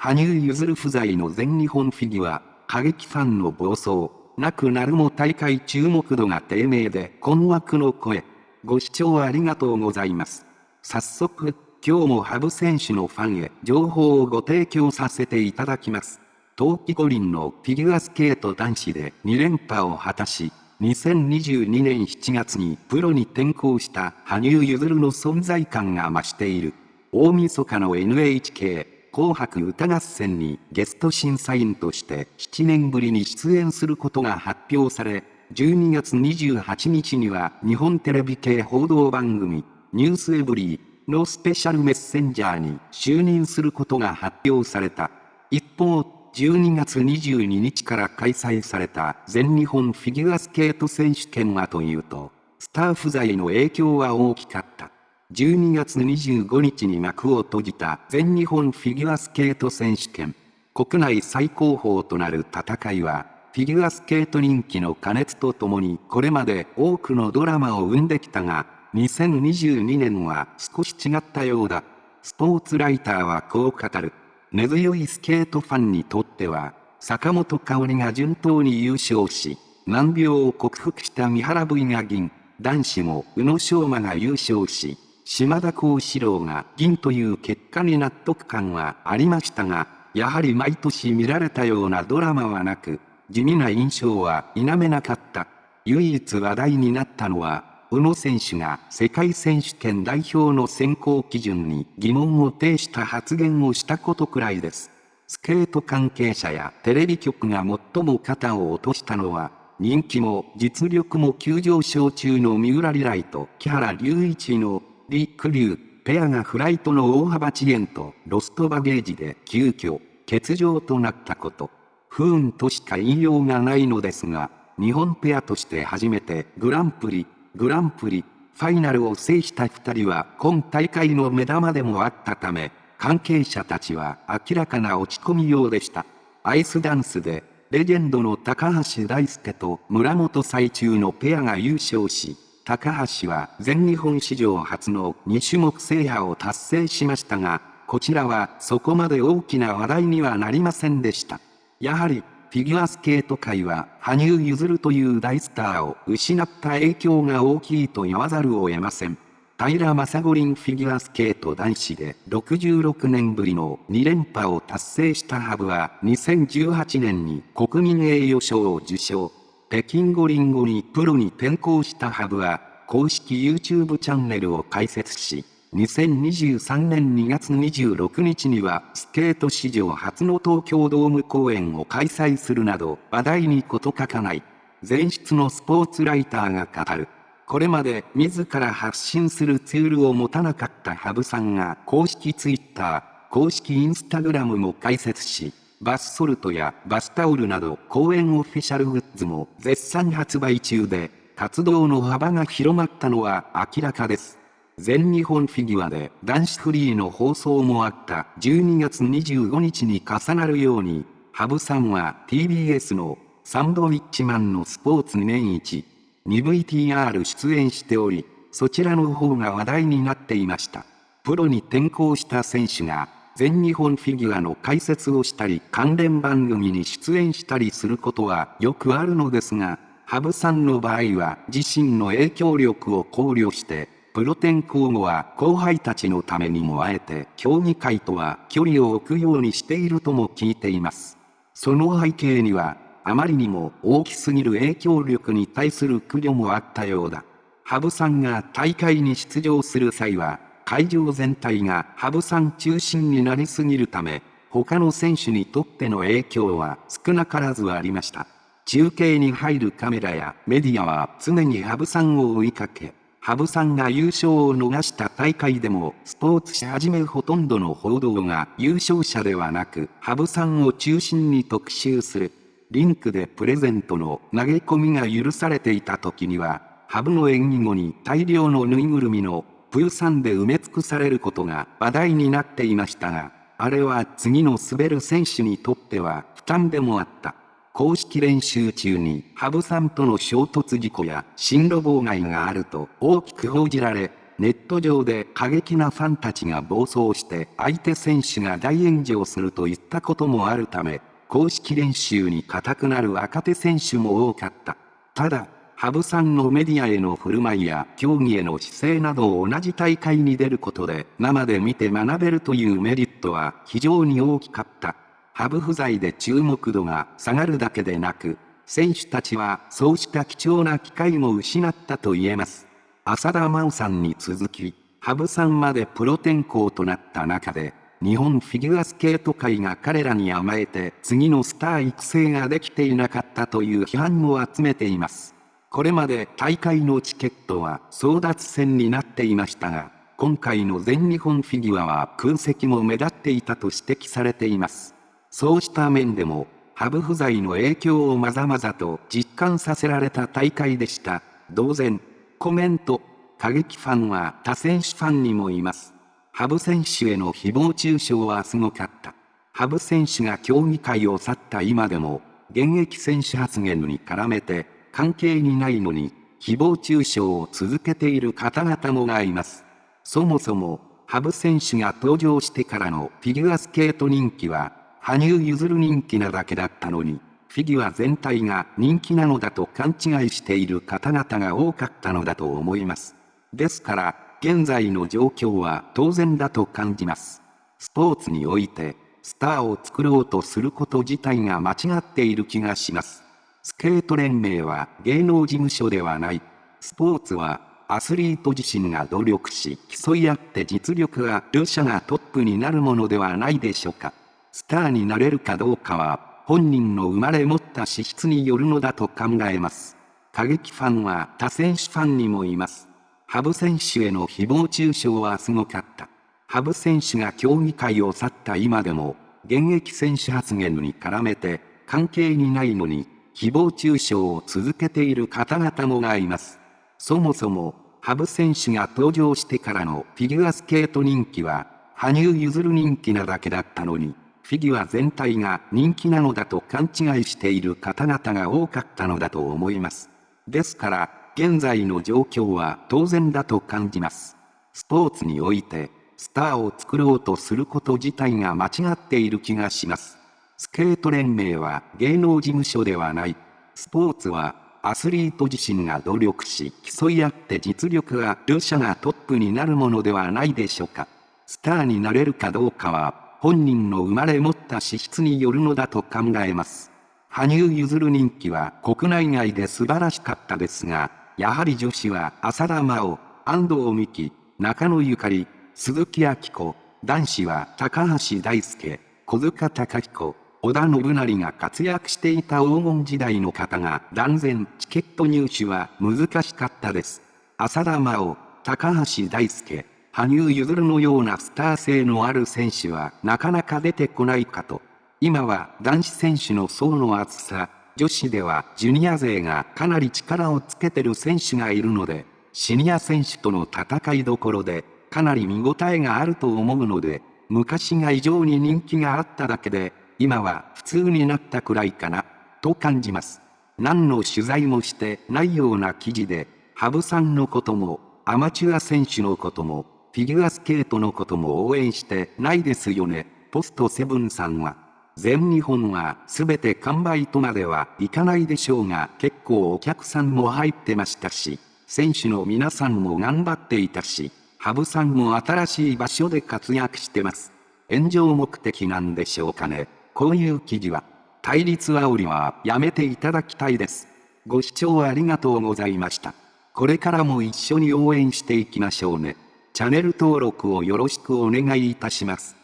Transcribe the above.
羽生結弦不在の全日本フィギュア、過激ファンの暴走、なくなるも大会注目度が低迷で困惑の声。ご視聴ありがとうございます。早速、今日も羽生選手のファンへ情報をご提供させていただきます。冬季五輪のフィギュアスケート男子で2連覇を果たし、2022年7月にプロに転向した羽生結弦の存在感が増している。大晦日の NHK 紅白歌合戦にゲスト審査員として7年ぶりに出演することが発表され、12月28日には日本テレビ系報道番組ニュースエブリーのスペシャルメッセンジャーに就任することが発表された。一方、12月22日から開催された全日本フィギュアスケート選手権はというと、スター不在の影響は大きかった。12月25日に幕を閉じた全日本フィギュアスケート選手権。国内最高峰となる戦いは、フィギュアスケート人気の加熱とともにこれまで多くのドラマを生んできたが、2022年は少し違ったようだ。スポーツライターはこう語る。根強いスケートファンにとっては、坂本香織が順当に優勝し、難病を克服した三原 V が銀、男子も宇野昌磨が優勝し、島田幸四郎が銀という結果に納得感はありましたが、やはり毎年見られたようなドラマはなく、地味な印象は否めなかった。唯一話題になったのは、宇野選手が世界選手権代表の選考基準に疑問を呈した発言をしたことくらいです。スケート関係者やテレビ局が最も肩を落としたのは、人気も実力も急上昇中の三浦リライと木原隆一のリ・クリュウペアがフライトの大幅遅延とロストバゲージで急遽欠場となったこと。不運としか言いようがないのですが、日本ペアとして初めてグランプリグランプリ、ファイナルを制した二人は今大会の目玉でもあったため、関係者たちは明らかな落ち込みようでした。アイスダンスで、レジェンドの高橋大輔と村本最中のペアが優勝し、高橋は全日本史上初の2種目制覇を達成しましたが、こちらはそこまで大きな話題にはなりませんでした。やはりフィギュアスケート界は羽生結弦という大スターを失った影響が大きいと言わざるを得ません。平正五輪フィギュアスケート男子で66年ぶりの2連覇を達成したハブは2018年に国民栄誉賞を受賞。北京五輪後にプロに転向したハブは公式 YouTube チャンネルを開設し、2023年2月26日にはスケート史上初の東京ドーム公演を開催するなど話題に事欠かない前室のスポーツライターが語る。これまで自ら発信するツールを持たなかった羽生さんが公式ツイッター、公式インスタグラムも開設し、バスソルトやバスタオルなど公演オフィシャルグッズも絶賛発売中で、活動の幅が広まったのは明らかです。全日本フィギュアで男子フリーの放送もあった12月25日に重なるように、羽生さんは TBS のサンドウィッチマンのスポーツ年一に VTR 出演しており、そちらの方が話題になっていました。プロに転向した選手が全日本フィギュアの解説をしたり関連番組に出演したりすることはよくあるのですが、羽生さんの場合は自身の影響力を考慮してプロ転向後は後輩たちのためにもあえて競技会とは距離を置くようにしているとも聞いています。その背景には、あまりにも大きすぎる影響力に対する苦慮もあったようだ。羽生さんが大会に出場する際は、会場全体が羽生さん中心になりすぎるため、他の選手にとっての影響は少なからずありました。中継に入るカメラやメディアは常に羽生さんを追いかけ、羽生さんが優勝を逃した大会でも、スポーツ紙はじめほとんどの報道が優勝者ではなく、羽生さんを中心に特集する。リンクでプレゼントの投げ込みが許されていた時には、羽生の演技後に大量のぬいぐるみのプーさんで埋め尽くされることが話題になっていましたが、あれは次の滑る選手にとっては負担でもあった。公式練習中に羽生さんとの衝突事故や進路妨害があると大きく報じられ、ネット上で過激なファンたちが暴走して相手選手が大炎上するといったこともあるため、公式練習に固くなる若手選手も多かった。ただ、羽生さんのメディアへの振る舞いや競技への姿勢などを同じ大会に出ることで生で見て学べるというメリットは非常に大きかった。羽生不在で注目度が下がるだけでなく、選手たちはそうした貴重な機会も失ったと言えます。浅田真央さんに続き、羽生さんまでプロ転向となった中で、日本フィギュアスケート界が彼らに甘えて次のスター育成ができていなかったという批判も集めています。これまで大会のチケットは争奪戦になっていましたが、今回の全日本フィギュアは空席も目立っていたと指摘されています。そうした面でも、ハブ不在の影響をまざまざと実感させられた大会でした。同然、コメント、過激ファンは他選手ファンにもいます。ハブ選手への誹謗中傷はすごかった。ハブ選手が競技会を去った今でも、現役選手発言に絡めて、関係にないのに、誹謗中傷を続けている方々もがいます。そもそも、羽生選手が登場してからのフィギュアスケート人気は、羽生結弦人気なだけだったのに、フィギュア全体が人気なのだと勘違いしている方々が多かったのだと思います。ですから、現在の状況は当然だと感じます。スポーツにおいて、スターを作ろうとすること自体が間違っている気がします。スケート連盟は芸能事務所ではない。スポーツはアスリート自身が努力し競い合って実力が両者がトップになるものではないでしょうか。スターになれるかどうかは本人の生まれ持った資質によるのだと考えます。過激ファンは他選手ファンにもいます。羽生選手への誹謗中傷はすごかった。羽生選手が競技会を去った今でも、現役選手発言に絡めて、関係にないのに、誹謗中傷を続けている方々もがいます。そもそも、羽生選手が登場してからのフィギュアスケート人気は、羽生結弦人気なだけだったのに、フィギュア全体が人気なのだと勘違いしている方々が多かったのだと思います。ですから、現在の状況は当然だと感じます。スポーツにおいて、スターを作ろうとすること自体が間違っている気がします。スケート連盟は芸能事務所ではない。スポーツはアスリート自身が努力し競い合って実力が両者がトップになるものではないでしょうか。スターになれるかどうかは本人の生まれ持った資質によるのだと考えます。羽生結弦人気は国内外で素晴らしかったですが、やはり女子は浅田真央、安藤美希、中野ゆかり、鈴木明子、男子は高橋大輔、小塚隆彦、織田信成が活躍していた黄金時代の方が断然チケット入手は難しかったです。浅田真央、高橋大輔、羽生結弦のようなスター性のある選手はなかなか出てこないかと。今は男子選手の層の厚さ、女子ではジュニア勢がかなり力をつけてる選手がいるので、シニア選手との戦いどころで、かなり見応えがあると思うので、昔が異常に人気があっただけで、今は普通になったくらいかな、と感じます。何の取材もしてないような記事で、羽生さんのことも、アマチュア選手のことも、フィギュアスケートのことも応援してないですよね。ポストセブンさんは、全日本は全て完売とまではいかないでしょうが結構お客さんも入ってましたし、選手の皆さんも頑張っていたし、羽生さんも新しい場所で活躍してます。炎上目的なんでしょうかね。こういう記事は、対立煽りはやめていただきたいです。ご視聴ありがとうございました。これからも一緒に応援していきましょうね。チャンネル登録をよろしくお願いいたします。